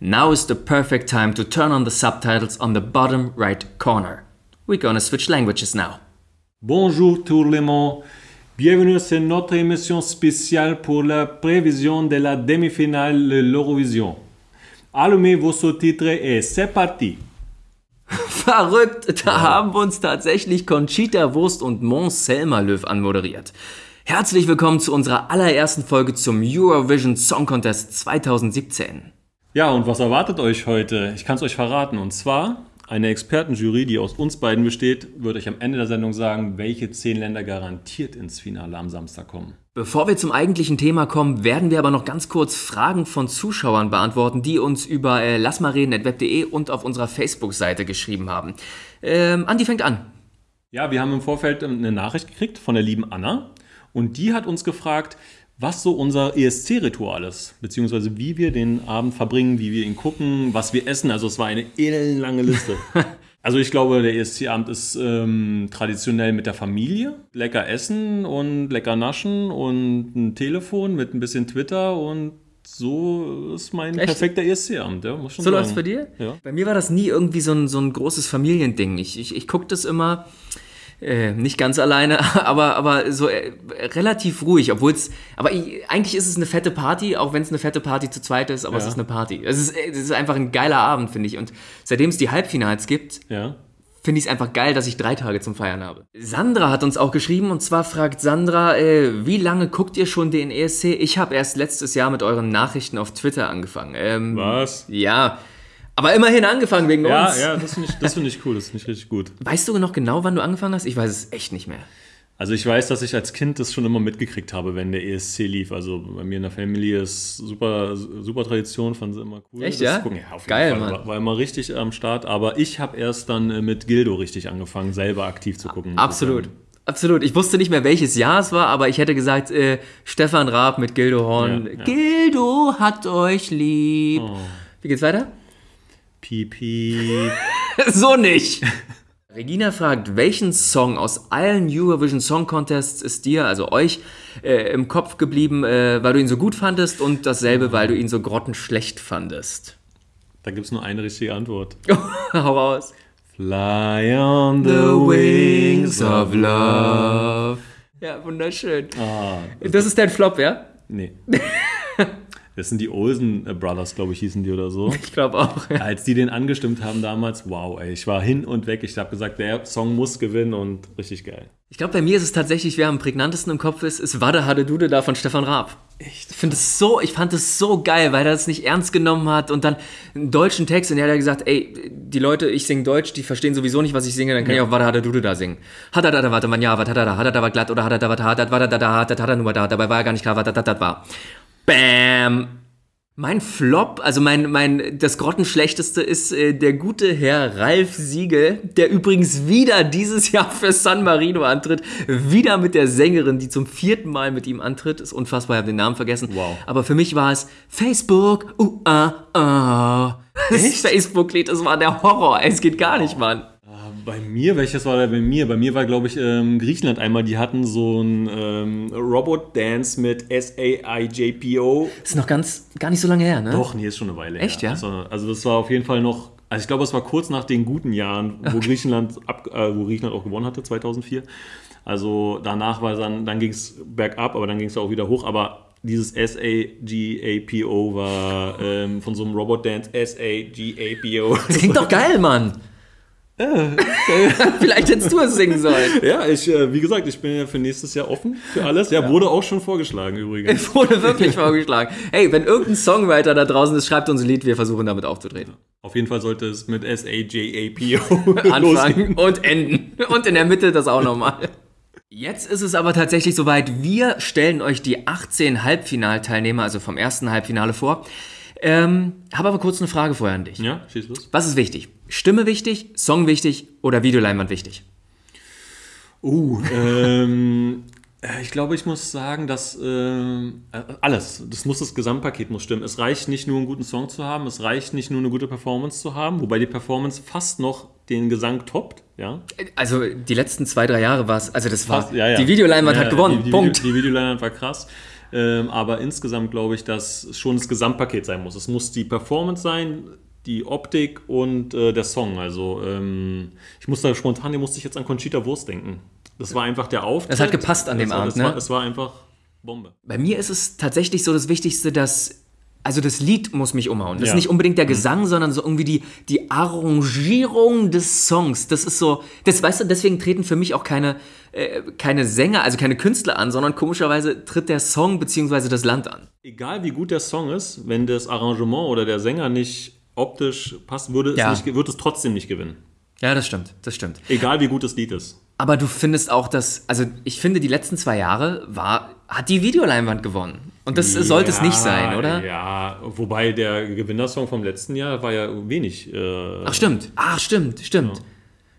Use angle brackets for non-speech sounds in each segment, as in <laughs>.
now is the perfect time to turn on the subtitles on the bottom right corner. We're gonna switch languages now. Bonjour tout le monde. Bienvenue sur notre émission spéciale pour la prévision de la demi-finale de l'Eurovision. Allumez vos sous-titres et c'est parti. <laughs> Verrückt, da haben uns tatsächlich Conchita Wurst und Mons Selmerlöw anmoderiert. Herzlich willkommen zu unserer allerersten Folge zum Eurovision Song Contest 2017. Ja, und was erwartet euch heute? Ich kann es euch verraten. Und zwar eine Expertenjury, die aus uns beiden besteht, wird euch am Ende der Sendung sagen, welche zehn Länder garantiert ins Finale am Samstag kommen. Bevor wir zum eigentlichen Thema kommen, werden wir aber noch ganz kurz Fragen von Zuschauern beantworten, die uns über äh, lassmalreden.web.de und auf unserer Facebook-Seite geschrieben haben. Ähm, Andi fängt an. Ja, wir haben im Vorfeld eine Nachricht gekriegt von der lieben Anna und die hat uns gefragt, was so unser ESC-Ritual ist, beziehungsweise wie wir den Abend verbringen, wie wir ihn gucken, was wir essen. Also es war eine ellenlange Liste. <laughs> also ich glaube, der ESC-Abend ist ähm, traditionell mit der Familie. Lecker essen und lecker naschen und ein Telefon mit ein bisschen Twitter und so ist mein Echt? perfekter ESC-Abend, ja, muss schon So läuft es bei dir? Ja. Bei mir war das nie irgendwie so ein, so ein großes Familiending. Ich, ich, ich gucke das immer äh, nicht ganz alleine, <laughs> aber, aber so äh, relativ ruhig, obwohl es, aber ich, eigentlich ist es eine fette Party, auch wenn es eine fette Party zu zweit ist, aber ja. es ist eine Party. Es ist, es ist einfach ein geiler Abend, finde ich. Und seitdem es die Halbfinals gibt, ja. finde ich es einfach geil, dass ich drei Tage zum Feiern habe. Sandra hat uns auch geschrieben und zwar fragt Sandra, äh, wie lange guckt ihr schon den ESC? Ich habe erst letztes Jahr mit euren Nachrichten auf Twitter angefangen. Ähm, Was? Ja. Aber immerhin angefangen wegen ja, uns. Ja, das finde ich, find ich cool, das finde ich richtig gut. Weißt du noch genau, wann du angefangen hast? Ich weiß es echt nicht mehr. Also ich weiß, dass ich als Kind das schon immer mitgekriegt habe, wenn der ESC lief. Also bei mir in der Familie ist super, super Tradition, fanden sie immer cool. Echt, ja? ja Geil, Fall. Mann. War, war, immer richtig am Start. Aber ich habe erst dann äh, mit Gildo richtig angefangen, selber aktiv zu gucken. Absolut. Absolut. Ich wusste nicht mehr, welches Jahr es war, aber ich hätte gesagt, äh, Stefan Raab mit Gildo Horn. Ja, ja. Gildo hat euch lieb. Oh. Wie geht's weiter? Pipi. <laughs> so nicht. <laughs> Regina fragt, welchen Song aus allen Eurovision Song Contests ist dir, also euch, äh, im Kopf geblieben, äh, weil du ihn so gut fandest und dasselbe, weil du ihn so grottenschlecht fandest? Da gibt es nur eine richtige Antwort. <laughs> Hau raus. Fly on the wings of love. Ja, wunderschön. Ah, das, das ist dein Flop, ja? Nee. Das sind die Olsen Brothers, glaube ich, hießen die oder so. Ich glaube auch. Ja. Als die den angestimmt haben damals, wow, ey, ich war hin und weg. Ich habe gesagt, der Song muss gewinnen und richtig geil. Ich glaube, bei mir ist es tatsächlich, wer am prägnantesten im Kopf ist, ist Wade Hade Dude da von Stefan Raab. Echt? Ich finde es so, ich fand es so geil, weil er es nicht ernst genommen hat und dann einen deutschen Text und er hat gesagt, ey, die Leute, ich singe Deutsch, die verstehen sowieso nicht, was ich singe, dann kann ja. ich auch Wade Hade Dude da singen. Hat er da, warte man, ja, er da, hat er da war glatt oder hat er da, was hat er da, hat er da, hat er nur da, dabei war er gar nicht klar, was das war. Bam! Mein Flop, also mein, mein, das Grottenschlechteste ist äh, der gute Herr Ralf Siegel, der übrigens wieder dieses <laughs> Jahr für San Marino antritt. Wieder mit der Sängerin, die zum vierten Mal mit ihm antritt. Ist unfassbar, ich habe den Namen vergessen. Wow. Aber für mich war es Facebook, uh, ah, ah. Das Facebook-Lied, das war der Horror. Es geht gar nicht, Mann. Bei mir, welches war da bei mir? Bei mir war, glaube ich, ähm, Griechenland einmal, die hatten so ein ähm, Robot-Dance mit S-A-I-J-P-O. Das ist noch ganz, gar nicht so lange her, ne? Doch, nee, ist schon eine Weile Echt, her. ja? Also, also das war auf jeden Fall noch, also ich glaube, es war kurz nach den guten Jahren, wo okay. <laughs> Griechenland, ab, äh, wo Griechenland auch gewonnen hatte, 2004. Also danach war dann, dann ging es bergab, aber dann ging es auch wieder hoch, aber dieses S-A-G-A-P-O war ähm, von so einem Robot-Dance S-A-G-A-P-O. Das klingt doch geil, Mann! <laughs> <laughs> Vielleicht hättest du es singen sollen. Ja, ich, äh, wie gesagt, ich bin ja für nächstes Jahr offen für alles. Ja, ja. wurde auch schon vorgeschlagen übrigens. Es <laughs> wurde wirklich vorgeschlagen. Hey, wenn irgendein Songwriter da draußen ist, schreibt uns ein Lied, wir versuchen damit aufzutreten. Auf jeden Fall sollte es mit S-A-J-A-P-O <laughs> anfangen und enden. Und in der Mitte das auch nochmal. Jetzt ist es aber tatsächlich soweit. Wir stellen euch die 18 Halbfinalteilnehmer, also vom ersten Halbfinale vor. Ähm, habe aber kurz eine Frage vorher an dich. Ja, schieß los. Was ist wichtig? Stimme wichtig, Song wichtig oder Videoleinwand wichtig? Uh, ähm, äh, ich glaube, ich muss sagen, dass äh, alles, das muss das Gesamtpaket muss stimmen. Es reicht nicht nur einen guten Song zu haben, es reicht nicht nur eine gute Performance zu haben, wobei die Performance fast noch den Gesang toppt, ja. Also die letzten zwei, drei Jahre war es, also das war, Fast, ja, ja. die Videoleinwand Ja, hat gewonnen, Die, die, Punkt. Video, die Videoleinwand war krass. Ähm, aber insgesamt glaube ich, dass schon das Gesamtpaket sein muss. Es muss die Performance sein, die Optik und äh, der Song. Also ähm, ich muss da spontan, hier musste ich jetzt an Conchita Wurst denken. Das war einfach der Auftritt. Das hat gepasst an dem war- Abend, es ne? War, war einfach Bombe. Bei mir ist es tatsächlich so das Wichtigste, dass. Also das Lied muss mich umhauen. Das Ja. ist nicht unbedingt der Gesang, sondern so irgendwie die, die Arrangierung des Songs. Das ist so, das weißt du, deswegen treten für mich auch keine, äh, keine Sänger, also keine Künstler an, sondern komischerweise tritt der Song bzw. das Land an. Egal wie gut der Song ist, wenn das Arrangement oder der Sänger nicht optisch passt, würde es, Ja. nicht, wird es trotzdem nicht gewinnen. Ja, das stimmt, das stimmt. Egal wie gut das Lied ist. Aber du findest auch, dass, also ich finde, die letzten zwei Jahre war, hat die Videoleinwand gewonnen. Und das sollte es nicht sein, oder? Ja, wobei der Gewinnersong vom letzten Jahr war ja wenig. Äh, Ach, stimmt. Ach, stimmt, stimmt.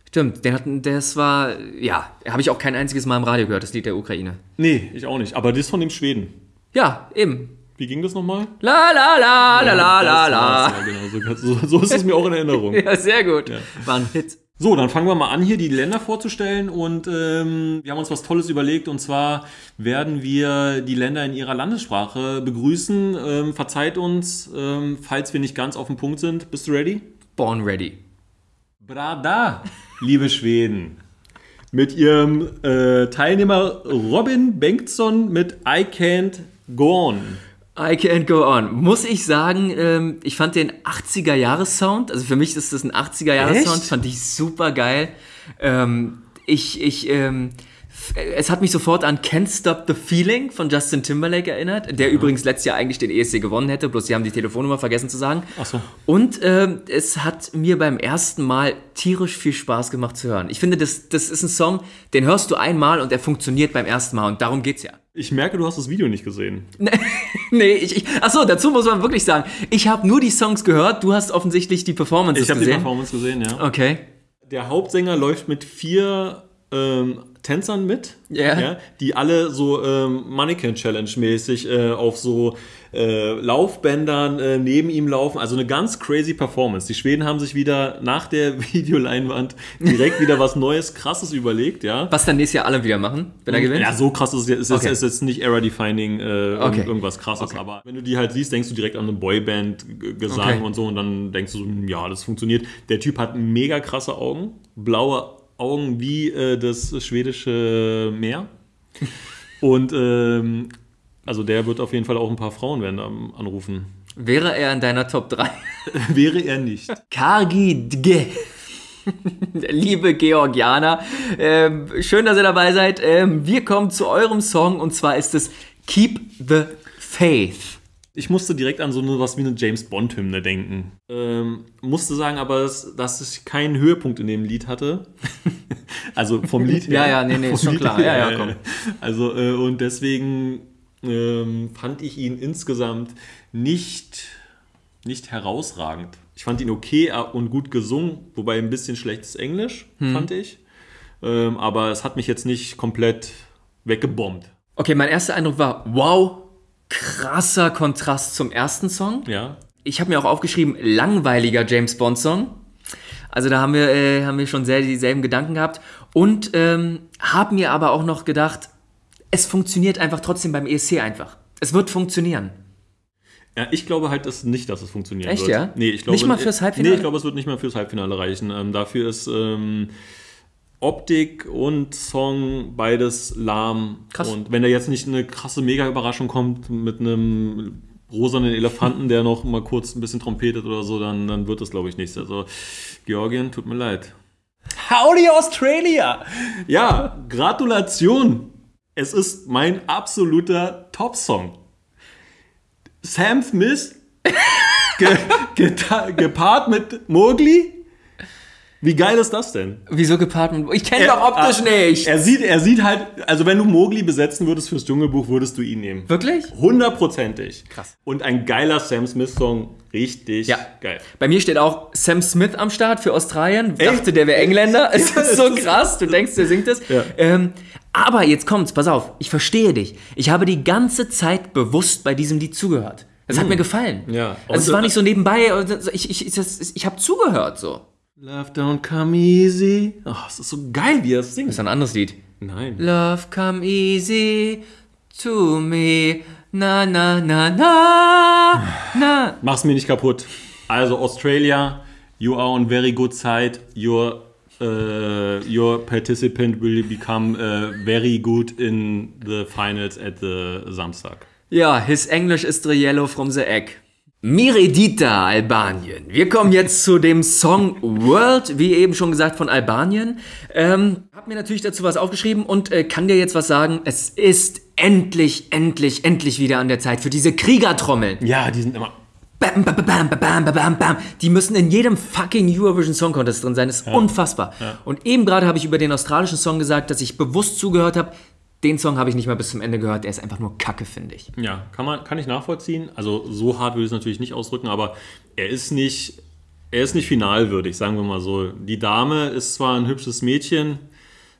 Stimmt, den hatten, das war, ja, habe ich auch kein einziges Mal im Radio gehört, das Lied der Ukraine. Nee, ich auch nicht. Aber das von dem Schweden. Ja, eben. Wie ging das nochmal? La la la la la la la. Ja, genau. So, so, ist es mir auch in Erinnerung. <laughs> Ja, sehr gut. War ein Hit. So, dann fangen wir mal an, hier die Länder vorzustellen. Und ähm, wir haben uns was Tolles überlegt. Und zwar werden wir die Länder in ihrer Landessprache begrüßen. Ähm, verzeiht uns, ähm, falls wir nicht ganz auf dem Punkt sind. Bist du ready? Born Ready. Brada, liebe Schweden. Mit ihrem äh, Teilnehmer Robin Bengtsson mit I Can't Go On. I can't go on. Muss ich sagen, ähm, ich fand den 80er-Jahres-Sound, also für mich ist das ein 80er-Jahres-Sound, Echt? fand ich super geil. Ähm, ich, ich, ähm, es hat mich sofort an Can't Stop the Feeling von Justin Timberlake erinnert, der übrigens letztes Jahr eigentlich den ESC gewonnen hätte, bloß sie haben die Telefonnummer vergessen zu sagen. Ach so. Und ähm, es hat mir beim ersten Mal tierisch viel Spaß gemacht zu hören. Ich finde, das, das ist ein Song, den hörst du einmal und er funktioniert beim ersten Mal und darum geht's ja. Ich merke, du hast das Video nicht gesehen. <laughs> Nee, ich, ich achso, dazu muss man wirklich sagen, ich habe nur die Songs gehört, du hast offensichtlich die Performances Ich habe die gesehen. Performance gesehen, ja. okay. Der Hauptsänger läuft mit vier ähm, Tänzern mit, Ja. die alle so ähm, Mannequin-Challenge-mäßig äh, auf so äh, Laufbändern äh, neben ihm laufen. Also eine ganz crazy Performance. Die Schweden haben sich wieder nach der <laughs> Videoleinwand direkt wieder was Neues, krasses überlegt, ja. Was dann nächstes Jahr alle wieder machen, wenn er gewinnt? Ja, so krass ist es Okay. ist jetzt nicht era-defining äh, Okay. irgendwas krasses, aber wenn du die halt siehst, denkst du direkt an eine Boyband-Gesang Okay. und so und dann denkst du so, hm, ja, das funktioniert. Der Typ hat mega krasse Augen, blaue Augen wie äh, das schwedische Meer und ähm, also der wird auf jeden Fall auch ein paar Frauen werden am- anrufen. Wäre er in deiner Top 3? <laughs> Wäre er nicht. Kargi Dge. Liebe Georgianer, ähm, schön, dass ihr dabei seid. Ähm, wir kommen zu eurem Song und zwar ist es Keep the Faith. Ich musste direkt an so eine, was wie eine James Bond-Hymne denken. Ähm, musste sagen aber, dass, dass ich keinen Höhepunkt in dem Lied hatte. <laughs> also vom Lied her. Ja, ja, nee, nee, ist schon Lied klar. Ja, ja, komm. Also, äh, und deswegen ähm, fand ich ihn insgesamt nicht, nicht herausragend. Ich fand ihn okay und gut gesungen, wobei ein bisschen schlechtes Englisch, Hm. fand ich. Ähm, aber es hat mich jetzt nicht komplett weggebombt. Okay, mein erster Eindruck war, wow, krasser Kontrast zum ersten Song. Ja. Ich habe mir auch aufgeschrieben, langweiliger James Bond Song. Also da haben wir, äh, haben wir schon sehr dieselben Gedanken gehabt. Und ähm, haben mir aber auch noch gedacht, es funktioniert einfach trotzdem beim ESC einfach. Es wird funktionieren. Ja, ich glaube halt dass nicht, dass es funktionieren Echt, wird. ja? Nee, ich glaube, Nicht mal fürs Halbfinale? Nee, ich glaube, es wird nicht mal fürs Halbfinale reichen. Ähm, dafür ist ähm, Optik und Song beides lahm. Krass. Und wenn da jetzt nicht eine krasse Mega-Überraschung kommt mit einem rosanen Elefanten, der noch mal kurz ein bisschen trompetet oder so, dann, dann wird das, glaube ich, nichts. Also, Georgien, tut mir leid. Howdy Australia! Ja, Gratulation! Es ist mein absoluter Top-Song. Sam Smith ge <laughs> gepaart mit Mowgli. Wie geil ist das denn? Wieso gepaart mit. Ich kenne doch optisch er, nicht. Er sieht, er sieht halt, also wenn du Mowgli besetzen würdest fürs Dschungelbuch, würdest du ihn nehmen. Wirklich? Hundertprozentig. Krass. Und ein geiler Sam Smith-Song. Richtig Ja. geil. Bei mir steht auch Sam Smith am Start für Australien. Echt? Dachte, der wäre Engländer. <laughs> Es Ja, ist so krass. Du denkst, der singt es. Ja. Ähm, aber jetzt kommt's, pass auf. Ich verstehe dich. Ich habe die ganze Zeit bewusst bei diesem Lied zugehört. Das hat mir gefallen. Hm. Ja. Also es war nicht so nebenbei. also Ich, ich, ich, ich habe zugehört so. Love don't come easy. Oh, es ist so geil, wie er es singt. Das ist ein anderes Lied. Nein. Love come easy to me. Na, na, na, na, na. Mach's mir nicht kaputt. Also Australia, you are on very good side. Your uh, your participant will become uh, very good in the finals at the Samstag. Ja, his English is the yellow from the egg. Miredita, Albanien. Wir kommen jetzt zu dem Song World, wie eben schon gesagt, von Albanien. Ähm, hab mir natürlich dazu was aufgeschrieben und äh, kann dir jetzt was sagen. Es ist endlich, endlich, endlich wieder an der Zeit für diese Kriegertrommeln. Ja, die sind immer. Bam, bam, bam, bam, bam, bam. Die müssen in jedem fucking Eurovision Song Contest drin sein. Das ist unfassbar. Und eben gerade habe ich über den australischen Song gesagt, dass ich bewusst zugehört habe. Den Song habe ich nicht mal bis zum Ende gehört. Der ist einfach nur Kacke, finde ich. Ja, kann man, kann ich nachvollziehen. Also so hart würde ich es natürlich nicht ausdrücken, aber er ist nicht, er ist nicht finalwürdig, sagen wir mal so. Die Dame ist zwar ein hübsches Mädchen,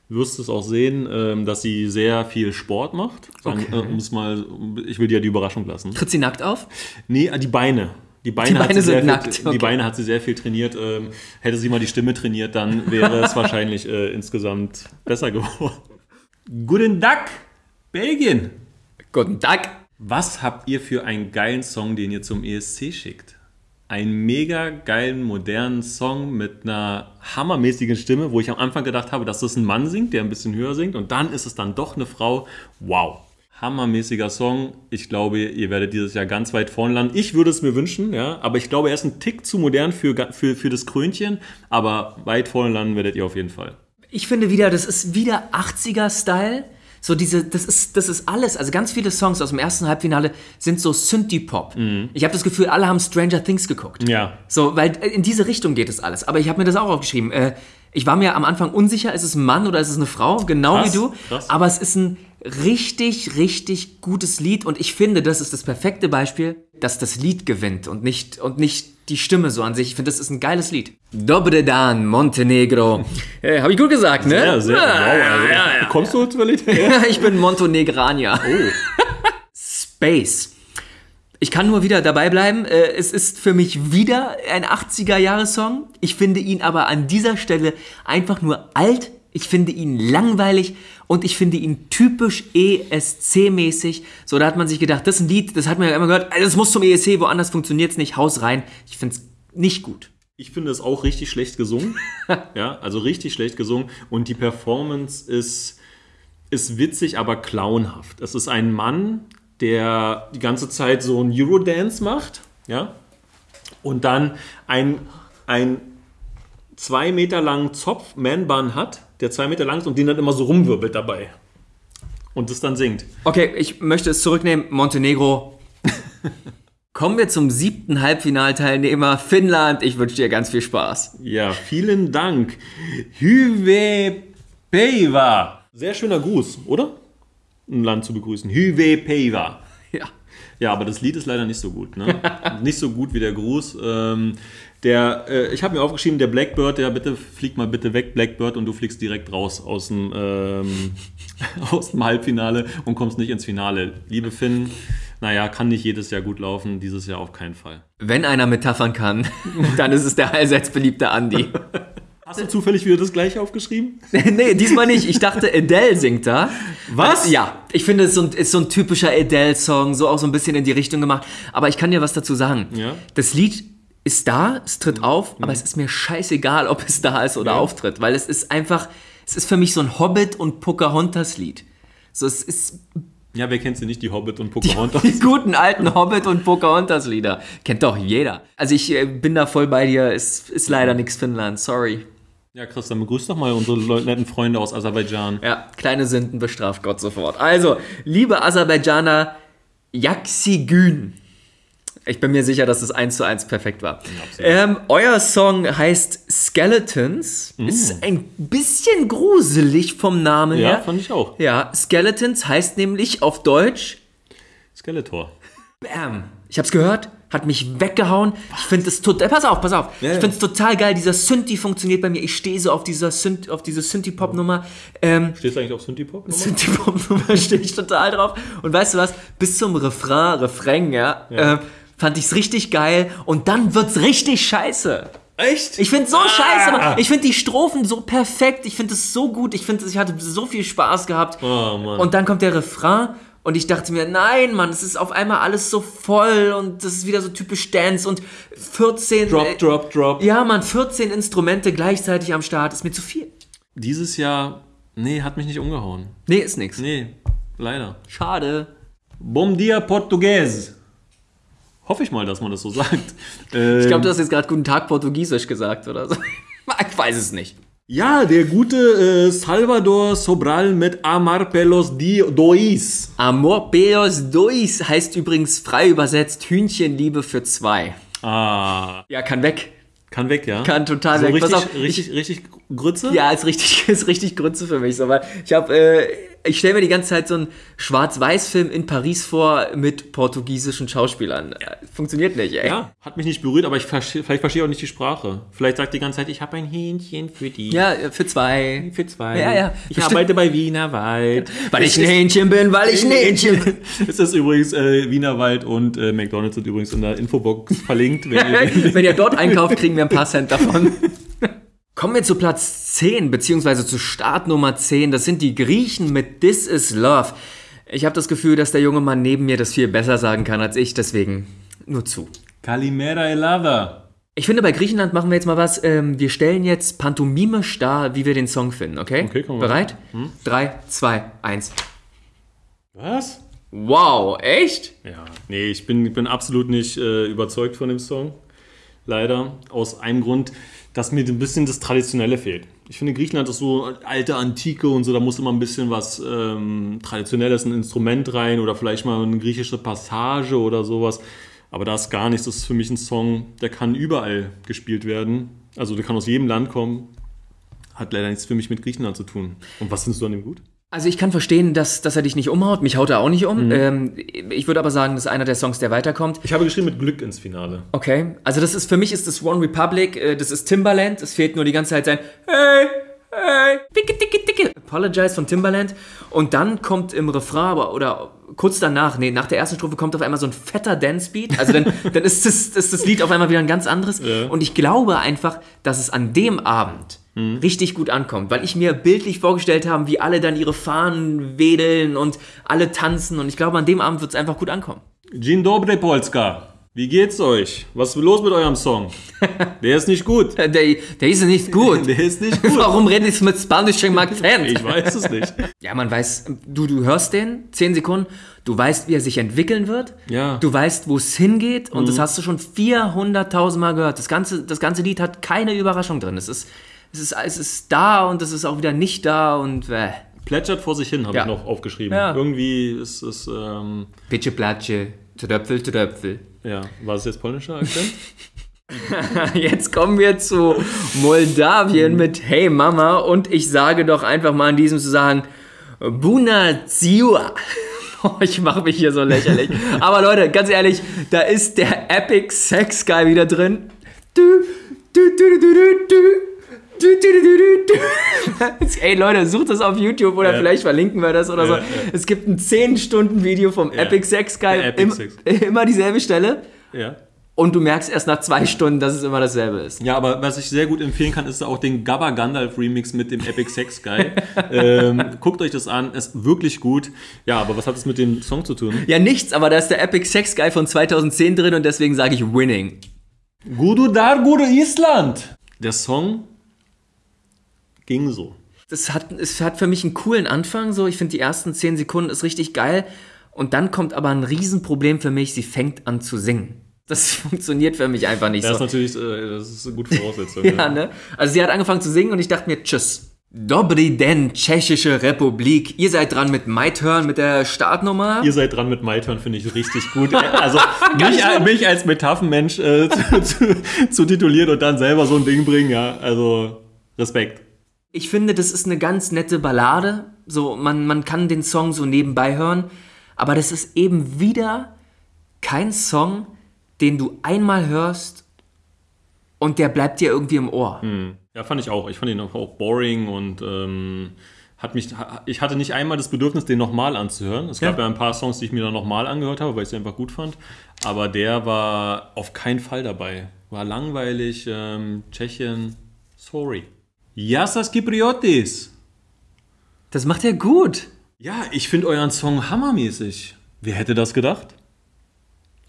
wirst es auch sehen, ähm, dass sie sehr viel Sport macht. Sagen, Okay. äh, mal, ich will dir die Überraschung lassen. Tritt sie nackt auf? Nee, äh, die Beine. Die Beine, Die hat Beine sie sehr sind viel, nackt, Die okay. Beine hat sie sehr viel trainiert. Ähm, hätte sie mal die Stimme trainiert, dann wäre es <laughs> wahrscheinlich äh, insgesamt besser geworden. Guten Tag, Belgien. Guten Tag. Was habt ihr für einen geilen Song, den ihr zum ESC schickt? Einen mega geilen, modernen Song mit einer hammermäßigen Stimme, wo ich am Anfang gedacht habe, dass das ein Mann singt, der ein bisschen höher singt. Und dann ist es dann doch eine Frau. Wow. Hammermäßiger Song. Ich glaube, ihr werdet dieses Jahr ganz weit vorn landen. Ich würde es mir wünschen, ja. Aber ich glaube, er ist ein Tick zu modern für, für, für das Krönchen. Aber weit vorn landen werdet ihr auf jeden Fall. Ich finde wieder, das ist wieder 80er-Style. So diese, das ist, das ist alles. Also ganz viele Songs aus dem ersten Halbfinale sind so Synthie-Pop. Ich habe das Gefühl, alle haben Stranger Things geguckt. Ja. So, weil äh, in diese Richtung geht es alles. Aber ich habe mir das auch aufgeschrieben. Äh, ich war mir am Anfang unsicher, ist es ein Mann oder ist es eine Frau? Genau Krass, wie du. krass. Aber es ist ein richtig, richtig gutes Lied. Und ich finde, das ist das perfekte Beispiel, dass das Lied gewinnt und nicht, und nicht die Stimme so an sich. Ich finde, das ist ein geiles Lied. Dobre Dan, Montenegro. <laughs> äh, habe ich gut gesagt, ne? Ja, sehr. Ja, wow, also, ja, ja. Kommst du zur <laughs> Ja, ich bin Montenegranier. Oh. <laughs> Space. Ich kann nur wieder dabei bleiben. Äh, Es ist für mich wieder ein 80er-Jahre-Song. Ich finde ihn aber an dieser Stelle einfach nur alt. Ich finde ihn langweilig und ich finde ihn typisch ESC-mäßig. So, da hat man sich gedacht, das ist ein Lied, das hat man ja immer gehört, das muss zum ESC, woanders funktioniert es nicht, Haus rein. Ich finde es nicht gut. Ich finde es auch richtig schlecht gesungen. <laughs> ja, also richtig schlecht gesungen. Und die Performance ist, ist witzig, aber clownhaft. Es ist ein Mann, der die ganze Zeit so einen Eurodance macht. Ja. Und dann ein, ein zwei Meter langen Zopf, Man-Bun hat, der zwei Meter lang ist und den dann immer so rumwirbelt dabei. Und das dann singt. Okay, ich möchte es zurücknehmen. Montenegro. <laughs> Kommen wir zum siebten Halbfinalteilnehmer, Finnland. Ich wünsche dir ganz viel Spaß. Ja, vielen Dank. Hyve Peiva. Sehr schöner Gruß, oder? Ein Land zu begrüßen. Hyve Peiva. Ja. Aber das Lied ist leider nicht so gut. Ne? <laughs> nicht so gut wie der Gruß. Ähm, der, äh, ich habe mir aufgeschrieben, der Blackbird, der bitte flieg mal bitte weg, Blackbird, und du fliegst direkt raus aus dem, ähm, <laughs> aus dem Halbfinale und kommst nicht ins Finale. Liebe Finn, naja, kann nicht jedes Jahr gut laufen, dieses Jahr auf keinen Fall. Wenn einer metaphern kann, <laughs> dann ist es der allseits beliebte Andy. Hast du zufällig wieder das gleiche aufgeschrieben? <laughs> nee, diesmal nicht. Ich dachte, Adele singt da. Was? Ja, ich finde, es ist so ein, ist so ein typischer Adele-Song, so auch so ein bisschen in die Richtung gemacht. Aber ich kann dir was dazu sagen. Ja. Das Lied ist da, es tritt auf, aber es ist mir scheißegal, ob es da ist oder Ja. auftritt, weil es ist einfach, es ist für mich so ein Hobbit- und Pocahontas-Lied. So, es ist Ja, wer kennt sie nicht, die Hobbit und <laughs> Pocahontas? die <laughs> guten alten Hobbit- und Pocahontas-Lieder. Kennt doch jeder. Also ich äh, bin da voll bei dir, es ist leider nichts Finnland, sorry. Ja, Chris, dann begrüß doch mal unsere netten Freunde aus Aserbaidschan. Ja, kleine Sünden bestraft Gott sofort. Also, liebe Aserbaidschaner, Yaxigün. Ich bin mir sicher, dass es eins zu eins perfekt war. Ähm, euer Song heißt Skeletons. Ist ein bisschen gruselig vom Namen Ja, her. fand ich auch. Ja, Skeletons heißt nämlich auf Deutsch Skeletor. Bam. Ich hab's gehört, hat mich weggehauen. Ich finde es total. Pass auf, pass auf. Ja, ich ja. finde es total geil. Dieser Synthi funktioniert bei mir. Ich stehe so auf dieser Synth, auf diese Synthie-Pop-Nummer. Ähm, Stehst du eigentlich auf Synthie-Pop? Synthie-Pop-Nummer <laughs> stehe ich total drauf. Und weißt du was? Bis zum Refrain, Refrain, ja, Äh, fand ich's richtig geil. Und dann wird's richtig scheiße. Echt? Ich finde so scheiße, Mann. Ich finde die Strophen so perfekt. Ich finde es so gut. Ich finde, ich hatte so viel Spaß gehabt. Oh, Mann. Und dann kommt der Refrain und ich dachte mir, nein, Mann, es ist auf einmal alles so voll und das ist wieder so typisch Dance und 14. Drop, äh, drop, drop. Ja, Mann, 14 Instrumente gleichzeitig am Start ist mir zu viel. Dieses Jahr, nee, hat mich nicht umgehauen. Nee, ist nix. Nee, leider. Schade. Bom dia Português. Hoffe ich mal, dass man das so sagt. Ähm, Ich glaube, du hast jetzt gerade Guten Tag Portugiesisch gesagt oder so. <laughs> Ich weiß es nicht. Ja, der gute äh, Salvador Sobral mit Amar Pelos Dois. Amor Peos Dois heißt übrigens frei übersetzt Hühnchenliebe für zwei. Ah, Ja, kann weg. kann weg, ja? Kann total so weg. Richtig, Pass auf, richtig, richtig Grütze? Ja, ist richtig, <laughs> ist richtig Grütze für mich. So, weil ich habe, äh, ich stelle mir die ganze Zeit so einen Schwarz-Weiß-Film in Paris vor mit portugiesischen Schauspielern. Äh, Funktioniert nicht, ey. Ja, hat mich nicht berührt, aber ich verstehe, vielleicht verstehe auch nicht die Sprache. Vielleicht sagt die ganze Zeit, ich habe ein Hähnchen für die. Ja, für zwei. Für zwei. Ja, ja. Ich Bestimmt. arbeite bei Wienerwald. Weil ich ein Hähnchen bin, weil ich ein Hähnchen bin. <laughs> Es ist übrigens äh, Wienerwald und äh, McDonalds sind übrigens in der Infobox verlinkt. Wenn <laughs> ihr, Wenn ihr dort einkauft, kriegen wir ein paar Cent davon. <laughs> Kommen wir zu Platz 10, beziehungsweise zu Start Nummer 10. Das sind die Griechen mit This is Love. Ich habe das Gefühl, dass der junge Mann neben mir das viel besser sagen kann als ich, deswegen nur zu. Kalimera Elava. Ich finde, bei Griechenland machen wir jetzt mal was. Ähm, wir stellen jetzt pantomimisch dar, wie wir den Song finden, okay? Okay, komm mal. Bereit? Drei, zwei, eins. Was? Wow, echt? Ja, nee, ich bin, bin absolut nicht äh, überzeugt von dem Song. Leider. Aus einem Grund, dass mir ein bisschen das Traditionelle fehlt. Ich finde, Griechenland ist so alte Antike und so, da muss immer ein bisschen was ähm, Traditionelles, ein Instrument rein oder vielleicht mal eine griechische Passage oder sowas. Aber da ist gar nichts. Das ist für mich ein Song, der kann überall gespielt werden. Also der kann aus jedem Land kommen. Hat leider nichts für mich mit Griechenland zu tun. Und was findest du an dem gut? Also ich kann verstehen, dass, dass er dich nicht umhaut. Mich haut er auch nicht um. Mhm. Ähm, ich würde aber sagen, das ist einer der Songs, der weiterkommt. Ich habe geschrieben mit Glück ins Finale. Okay. Also das ist für mich ist das One Republic, äh, das ist Timbaland. Es fehlt nur die ganze Zeit sein Hey, hey, dicke, dicke, dicke. Apologize von Timbaland. Und dann kommt im Refrain, aber, oder kurz danach, nee, nach der ersten Strophe kommt auf einmal so ein fetter Dance-Beat. Also dann, <laughs> dann ist, das, ist das Lied auf einmal wieder ein ganz anderes. Und ich glaube einfach, dass es an dem Abend richtig gut ankommt, weil ich mir bildlich vorgestellt habe, wie alle dann ihre Fahnen wedeln und alle tanzen. Und ich glaube, an dem Abend wird es einfach gut ankommen. Dzień dobry, Polska. Wie geht's euch? Was ist los mit eurem Song? <laughs> Der ist nicht gut. Der, der ist nicht gut. <laughs> Der ist nicht gut. Warum redet ich mit spanischem Akzent? Ich weiß es nicht. <laughs> Ja, man weiß, du, du hörst den, 10 Sekunden, du weißt, wie er sich entwickeln wird, Ja. du weißt, wo es hingeht und das hast du schon 400.000 Mal gehört. Das ganze, das ganze Lied hat keine Überraschung drin. Es ist, es, ist, es ist da und es ist auch wieder nicht da und äh. Plätschert vor sich hin, habe Ja. ich noch aufgeschrieben. Ja. Irgendwie ist es, ähm, Pitsche, Platsche, Tröpfel, Tröpfel. ja, war es jetzt polnischer Akzent? <laughs> Jetzt kommen wir zu Moldawien mit Hey Mama und ich sage doch einfach mal in diesem Zusammenhang Buna Ziua. <laughs> Ich mache mich hier so lächerlich. Aber Leute, ganz ehrlich, da ist der Epic Sex Guy wieder drin. Du, du, du, du, du, du. Du, du, du, du, du. Ey Leute, sucht das auf YouTube oder Ja. vielleicht verlinken wir das oder so. Ja, ja. Es gibt ein 10-Stunden-Video vom Ja. Epic Sex Guy. Epic Im, Sex. <laughs> Immer dieselbe Stelle. ja. Und du merkst erst nach zwei Stunden, dass es immer dasselbe ist. Ja, aber was ich sehr gut empfehlen kann, ist auch den Gabba Gandalf Remix mit dem Epic Sex Guy. <laughs> ähm, guckt euch das an, ist wirklich gut. Ja, aber was hat es mit dem Song zu tun? Ja, nichts, aber da ist der Epic Sex Guy von 2010 drin und deswegen sage ich Winning. Gudu Dargur Island. Der Song ging so. Das hat, es hat für mich einen coolen Anfang, so. Ich finde, die ersten 10 Sekunden ist richtig geil. Und dann kommt aber ein Riesenproblem für mich, sie fängt an zu singen. Das <laughs> funktioniert für mich einfach nicht Das ist so. natürlich, äh, das ist eine gute Voraussetzung. <laughs> Ja, ne? Also sie hat angefangen zu singen und ich dachte mir, tschüss. Dobry den, Tschechische Republik. Ihr seid dran mit My Turn, mit der Startnummer. Ihr seid dran mit My Turn, finde ich richtig gut. <laughs> Also mich, mich als Metaphenmensch äh, zu, zu, zu titulieren und dann selber so ein Ding bringen, ja, also Respekt. Ich finde, das ist eine ganz nette Ballade. So, man, man kann den Song so nebenbei hören. Aber das ist eben wieder kein Song, den du einmal hörst und der bleibt dir irgendwie im Ohr. Ja, fand ich auch. Ich fand ihn auch boring und ähm, hat mich, ich hatte nicht einmal das Bedürfnis, den nochmal anzuhören. Es gab Ja. ja ein paar Songs, die ich mir dann nochmal angehört habe, weil ich sie einfach gut fand. Aber der war auf keinen Fall dabei. War langweilig. Ähm, Tschechien, sorry. Yassas Kypriotis. Das macht er gut. Ja, ich finde euren Song hammermäßig. Wer hätte das gedacht?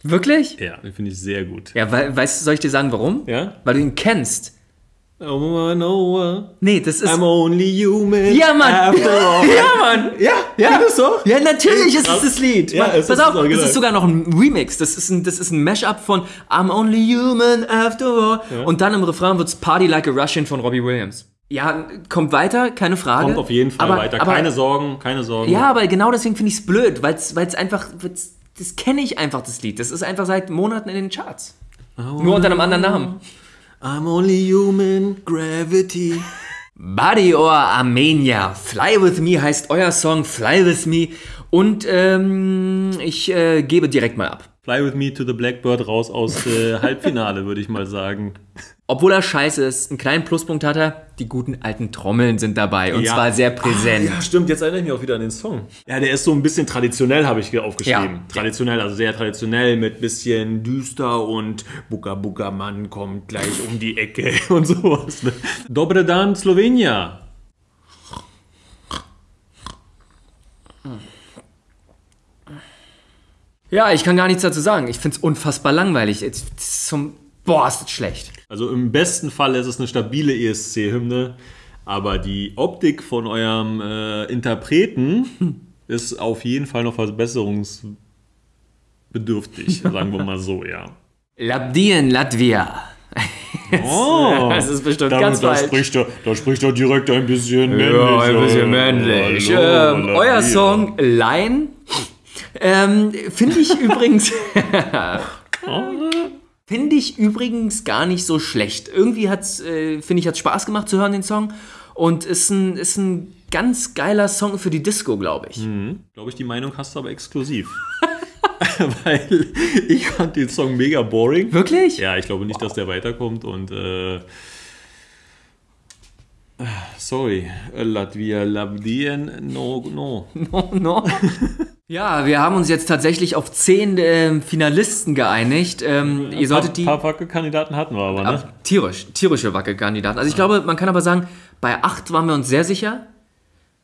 Wirklich? Ja, den finde ich sehr gut. Ja, weil, weißt du, soll ich dir sagen, warum? Ja? Weil du ihn kennst. Oh, know, Nee, das ist. I'm only human. Ja, Mann! after all. <laughs> ja, Mann! Ja, Ja, geht es so? ja, natürlich ist es das Lied. Ja, Mann, es pass ist auf, das das ist sogar noch ein Remix. Das ist ein, das ist ein Mashup von I'm only human after all. Und dann im Refrain wird's Party Like a Russian von Robbie Williams. Ja, kommt weiter, keine Frage. Kommt auf jeden Fall aber, weiter. Aber, keine Sorgen, keine Sorgen. Ja, aber genau deswegen finde ich es blöd, weil es einfach, weil's, das kenne ich einfach, das Lied. Das ist einfach seit Monaten in den Charts. Nur unter einem anderen Namen. I'm only human, gravity. <laughs> Body or Armenia. Fly With Me heißt euer Song Fly With Me. Und ähm, ich äh, gebe direkt mal ab. Fly with me to the Blackbird raus aus äh, Halbfinale, <laughs> würde ich mal sagen. Obwohl er scheiße ist, einen kleinen Pluspunkt hat er, die guten alten Trommeln sind dabei und Ja. zwar sehr präsent. Ah, ja, stimmt, jetzt erinnere ich mich auch wieder an den Song. Ja, der ist so ein bisschen traditionell, habe ich hier aufgeschrieben. Ja. Traditionell, also sehr traditionell mit bisschen düster und Buka Buka Mann kommt gleich um die Ecke <laughs> und sowas. ne? Dobre dan, Slowenien. Ja, ich kann gar nichts dazu sagen. Ich finde es unfassbar langweilig. Zum, boah, ist das schlecht. Also im besten Fall ist es eine stabile ESC-Hymne, aber die Optik von eurem äh, Interpreten <laughs> ist auf jeden Fall noch verbesserungsbedürftig, <laughs> sagen wir mal so, ja. Labdien, Latvia. Oh, <laughs> Das ist bestimmt da, ganz da falsch. Spricht er, da spricht er direkt ein bisschen männlich. Ja, ein bisschen Oh, männlich. hallo, ähm, euer Song Line ähm, finde ich übrigens finde ich übrigens gar nicht so schlecht. Irgendwie hat's äh, finde ich hat's Spaß gemacht zu hören den Song und ist ein ist ein ganz geiler Song für die Disco, glaube ich. Glaube ich, die Meinung hast du aber exklusiv. <laughs> Weil ich fand den Song mega boring. Wirklich? Ja, ich glaube nicht, dass der weiterkommt und äh, sorry, Latvia, Labdien, no, no. <laughs> No, no. ja, wir haben uns jetzt tatsächlich auf zehn ähm, Finalisten geeinigt. Ähm, ihr solltet die Ein paar Wackelkandidaten hatten wir aber, ne? Ab- tierisch, tierische Wackelkandidaten. Also ich glaube, man kann aber sagen, bei acht waren wir uns sehr sicher.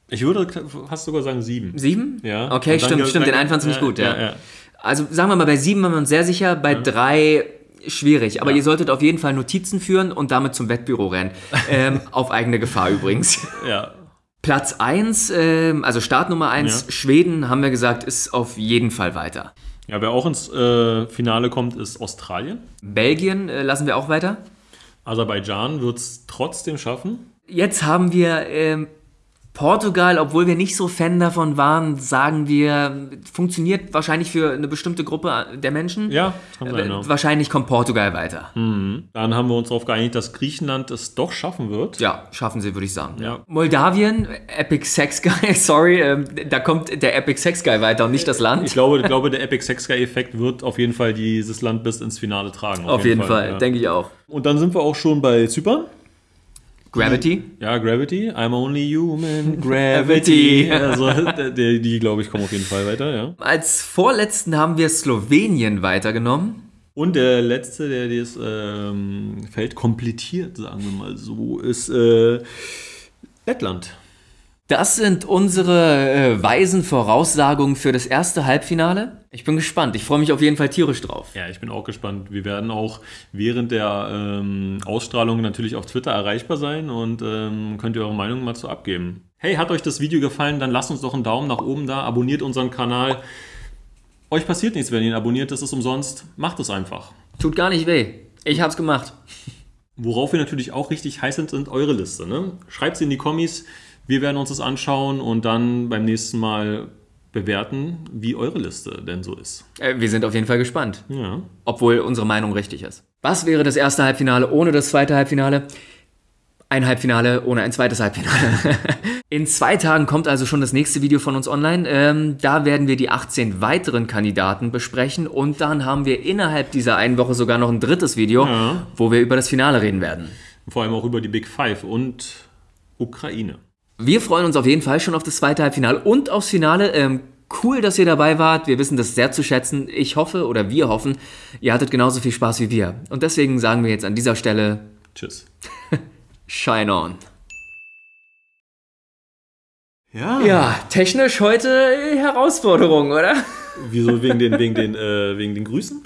Ich würde fast sogar sagen sieben. Sieben? Ja. Okay, stimmt, stimmt. Den einen fandst du nicht ja, gut, ja. ja, ja. Also sagen wir mal, bei sieben waren wir uns sehr sicher, bei drei schwierig. Aber ihr solltet auf jeden Fall Notizen führen und damit zum Wettbüro rennen. ähm, <laughs> auf eigene Gefahr übrigens. ja. Platz 1, ähm, also Startnummer 1, Ja. Schweden, haben wir gesagt, ist auf jeden Fall weiter. Ja, wer auch ins äh, Finale kommt, ist Australien. Belgien äh, lassen wir auch weiter. Aserbaidschan wird es trotzdem schaffen. Jetzt haben wir ähm, Portugal, obwohl wir nicht so Fan davon waren, sagen wir, funktioniert wahrscheinlich für eine bestimmte Gruppe der Menschen. Ja, kann sein, ja. Wahrscheinlich kommt Portugal weiter. Dann haben wir uns darauf geeinigt, dass Griechenland es doch schaffen wird. Ja, schaffen sie, würde ich sagen. Ja. Moldawien, Epic Sex Guy, <laughs> sorry, ähm, da kommt der Epic Sex Guy weiter und nicht das Land. Ich glaube, ich glaube, der Epic Sex Guy-Effekt wird auf jeden Fall dieses Land bis ins Finale tragen. Auf jeden Fall, ja. denke ich auch. Und dann sind wir auch schon bei Zypern. Gravity? Ja, Gravity. I'm only human. <laughs> Gravity. Also, die, die glaube ich, kommen auf jeden Fall weiter, ja. Als vorletzten haben wir Slowenien weitergenommen. Und der letzte, der das ähm, Feld komplettiert, sagen wir mal so, ist äh, Lettland. Das sind unsere äh, weisen Voraussagungen für das erste Halbfinale. Ich bin gespannt. Ich freue mich auf jeden Fall tierisch drauf. Ja, ich bin auch gespannt. Wir werden auch während der ähm, Ausstrahlung natürlich auf Twitter erreichbar sein und ähm, könnt ihr eure Meinung mal zu abgeben. Hey, hat euch das Video gefallen? Dann lasst uns doch einen Daumen nach oben da, abonniert unseren Kanal. Euch passiert nichts, wenn ihr ihn abonniert, das ist umsonst. Macht es einfach. Tut gar nicht weh. Ich hab's gemacht. Worauf wir natürlich auch richtig heiß sind, sind eure Liste. Ne? Schreibt sie in die Kommis. Wir werden uns das anschauen und dann beim nächsten Mal bewerten, wie eure Liste denn so ist. Äh, wir sind auf jeden Fall gespannt. Ja. Obwohl unsere Meinung richtig ist. Was wäre das erste Halbfinale ohne das zweite Halbfinale? Ein Halbfinale ohne ein zweites Halbfinale. <laughs> In zwei Tagen kommt also schon das nächste Video von uns online. Ähm, da werden wir die 18 weiteren Kandidaten besprechen und dann haben wir innerhalb dieser einen Woche sogar noch ein drittes Video, Ja. wo wir über das Finale reden werden. Vor allem auch über die Big Five und Ukraine. Wir freuen uns auf jeden Fall schon auf das zweite Halbfinale und aufs Finale. Ähm, cool, dass ihr dabei wart. Wir wissen das sehr zu schätzen. Ich hoffe oder wir hoffen, ihr hattet genauso viel Spaß wie wir. Und deswegen sagen wir jetzt an dieser Stelle <laughs> Tschüss. Shine on. Ja. Ja, technisch heute Herausforderung, oder? Wieso wegen den, wegen den, äh, wegen den Grüßen?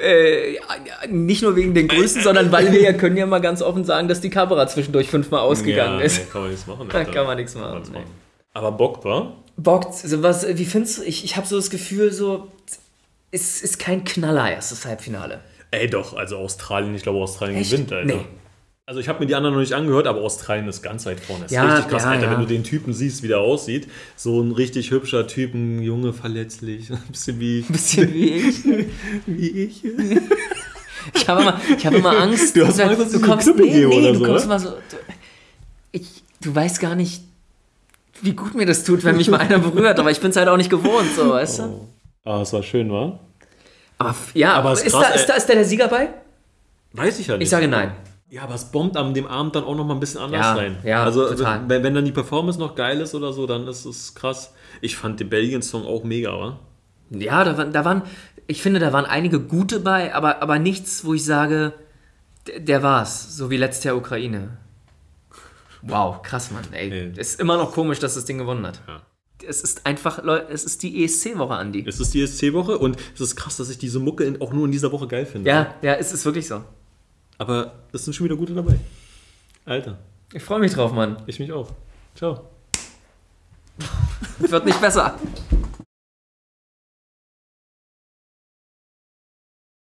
Äh, ja, ja, nicht nur wegen den Grüßen, sondern weil wir ja können ja mal ganz offen sagen, dass die Kamera zwischendurch fünfmal ausgegangen ist. Nee, kann man nichts machen. Da kann man nichts machen. Machen. Aber Bock war? Bock, also was, wie findest du, ich, ich habe so das Gefühl, so, es ist kein Knaller erstes Halbfinale. Ey, doch, also Australien, ich glaube, Australien Echt? gewinnt, Alter. Nee. Also ich habe mir die anderen noch nicht angehört, aber Australien ist ganz weit vorne. Das ist Ja, richtig krass, ja, Alter, ja. wenn du den Typen siehst, wie der aussieht. So ein richtig hübscher Typ, ein Junge, verletzlich. <laughs> Ein bisschen wie, Bisschen wie ich. <laughs> wie ich. Ich habe immer, ich habe immer Angst. Du hast Angst, dass ich dir eine Klippe gebe nee, oder du so, kommst immer so. Du, ich, du weißt gar nicht, wie gut mir das tut, wenn mich mal einer berührt, aber ich bin es halt auch nicht gewohnt, so, weißt du? Ah, es war schön, wa? Aber ja, Aber ist krass, da, ist, da, ist da der Sieger bei? Weiß ich ja nicht. Ich sage nein. Ja, aber es bombt an dem Abend dann auch noch mal ein bisschen anders Ja, rein. ja, also total. Wenn, wenn dann die Performance noch geil ist oder so, dann ist es krass. Ich fand den Belgien-Song auch mega, wa? Ja, da, waren- da waren, ich finde, da waren einige gute bei, aber, aber nichts, wo ich sage, der, war's, so wie letztes Jahr Ukraine. Wow, krass, Mann, ey. Nee. Ist immer noch komisch, dass das Ding gewonnen hat. Ja. Es ist einfach, Leute, es ist die ESC-Woche, Andi. Es ist die ESC-Woche und es ist krass, dass ich diese Mucke auch nur in dieser Woche geil finde. Ja, ja, es ist wirklich so. Aber es sind schon wieder gute dabei. Alter, Ich freue mich drauf, Mann. ich mich auch. Ciao. Wird nicht besser.